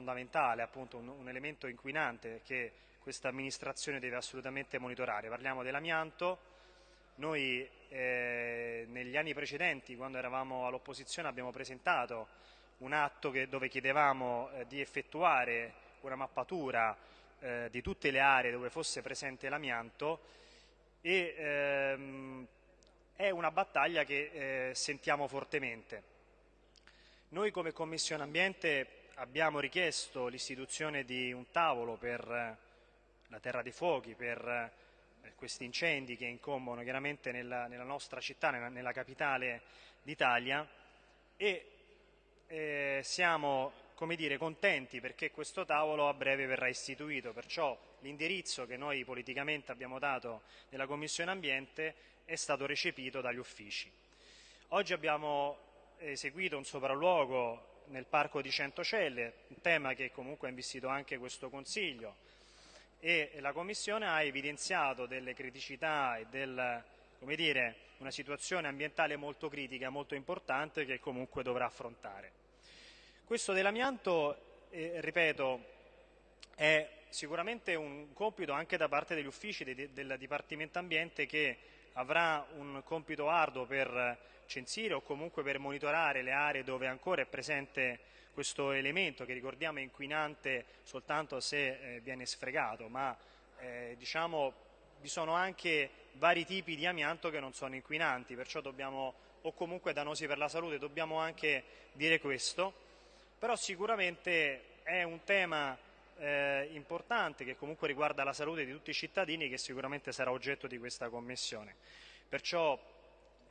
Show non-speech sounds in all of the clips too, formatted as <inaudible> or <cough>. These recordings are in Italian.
fondamentale, appunto un, un elemento inquinante che questa amministrazione deve assolutamente monitorare. Parliamo dell'amianto, noi eh, negli anni precedenti, quando eravamo all'opposizione, abbiamo presentato un atto che, dove chiedevamo eh, di effettuare una mappatura eh, di tutte le aree dove fosse presente l'amianto e ehm, è una battaglia che eh, sentiamo fortemente. Noi come Commissione Ambiente abbiamo richiesto l'istituzione di un tavolo per eh, la terra dei fuochi, per eh, questi incendi che incombono chiaramente nella, nella nostra città, nella, nella capitale d'Italia e eh, siamo dire, contenti perché questo tavolo a breve verrà istituito, perciò l'indirizzo che noi politicamente abbiamo dato nella Commissione Ambiente è stato recepito dagli uffici. Oggi abbiamo eseguito un sopralluogo nel Parco di Centocelle, un tema che comunque ha investito anche questo Consiglio e la Commissione ha evidenziato delle criticità e del, dire, una situazione ambientale molto critica, molto importante che comunque dovrà affrontare. Questo dell'amianto, eh, ripeto, è sicuramente un compito anche da parte degli uffici de, del Dipartimento Ambiente che avrà un compito arduo per censire o comunque per monitorare le aree dove ancora è presente questo elemento che ricordiamo è inquinante soltanto se eh, viene sfregato, ma eh, diciamo vi sono anche vari tipi di amianto che non sono inquinanti, perciò dobbiamo, o comunque dannosi per la salute, dobbiamo anche dire questo. Però sicuramente è un tema eh, importante che comunque riguarda la salute di tutti i cittadini che sicuramente sarà oggetto di questa commissione. Perciò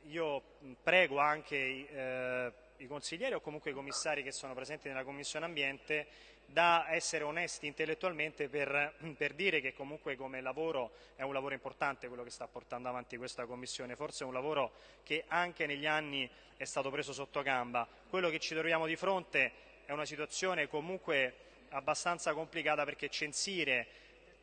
io prego anche eh, i consiglieri o comunque i commissari che sono presenti nella Commissione Ambiente da essere onesti intellettualmente per, per, dire che comunque come lavoro è un lavoro importante quello che sta portando avanti questa Commissione, forse è un lavoro che anche negli anni è stato preso sotto gamba. Quello che ci troviamo di fronte è una situazione comunque abbastanza complicata perché censire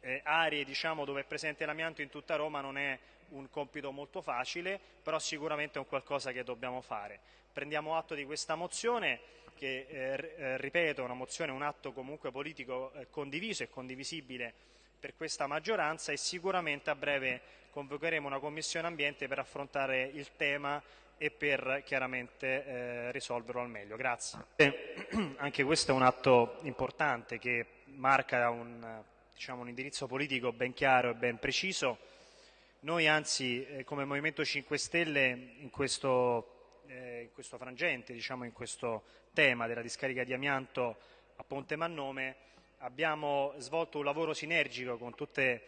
eh, aree diciamo, dove è presente l'amianto in tutta Roma non è un compito molto facile, però sicuramente è un qualcosa che dobbiamo fare. Prendiamo atto di questa mozione che, eh, eh ripeto, è una mozione, un atto comunque politico eh, condiviso e condivisibile per questa maggioranza e sicuramente a breve convocheremo una commissione ambiente per affrontare il tema e per chiaramente eh, risolverlo al meglio. Grazie. <clears throat> Anche questo è un atto importante che marca un, diciamo, un indirizzo politico ben chiaro e ben preciso. Noi anzi eh, come Movimento 5 Stelle in questo, eh, in questo frangente, diciamo, in questo tema della discarica di amianto a Ponte Mannome abbiamo svolto un lavoro sinergico con tutte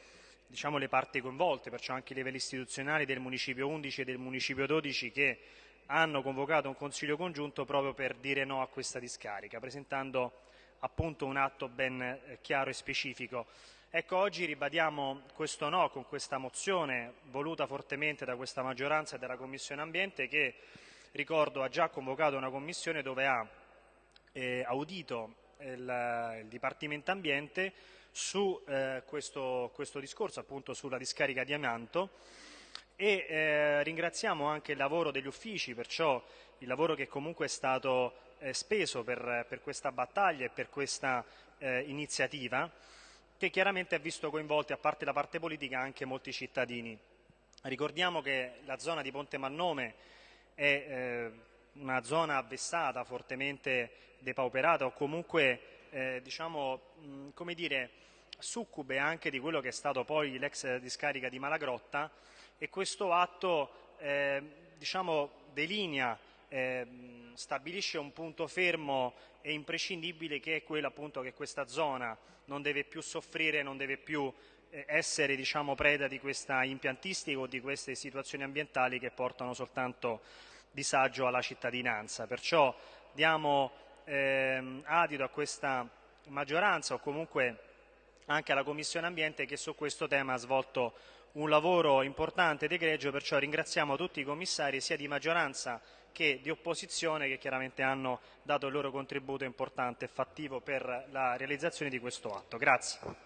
diciamo, le parti coinvolte, perciò anche i livelli istituzionali del Municipio 11 e del Municipio 12 che hanno convocato un Consiglio congiunto proprio per dire no a questa discarica, presentando appunto un atto ben eh, chiaro e specifico. Ecco, oggi ribadiamo questo no con questa mozione voluta fortemente da questa maggioranza e dalla Commissione Ambiente che, ricordo, ha già convocato una commissione dove ha eh, audito il, il Dipartimento Ambiente su eh, questo, questo, discorso, appunto sulla discarica di amianto e eh, ringraziamo anche il lavoro degli uffici, perciò il lavoro che comunque è stato eh, speso per, per, questa battaglia e per questa eh, iniziativa, che chiaramente ha visto coinvolti, a parte la parte politica, anche molti cittadini. Ricordiamo che la zona di Ponte Mannome è eh, una zona avvessata, fortemente depauperata o comunque eh, diciamo, mh, come dire, succube anche di quello che è stato poi l'ex discarica di Malagrotta e questo atto eh, diciamo, delinea, eh, stabilisce un punto fermo e imprescindibile che è quello appunto che questa zona non deve più soffrire, non deve più eh, essere diciamo, preda di questa impiantistica o di queste situazioni ambientali che portano soltanto disagio alla cittadinanza. Perciò diamo ehm, adito a questa maggioranza o comunque anche alla Commissione Ambiente che su questo tema ha svolto un lavoro importante ed egregio, perciò ringraziamo tutti i commissari sia di maggioranza che di opposizione che chiaramente hanno dato il loro contributo importante e fattivo per la realizzazione di questo atto. Grazie.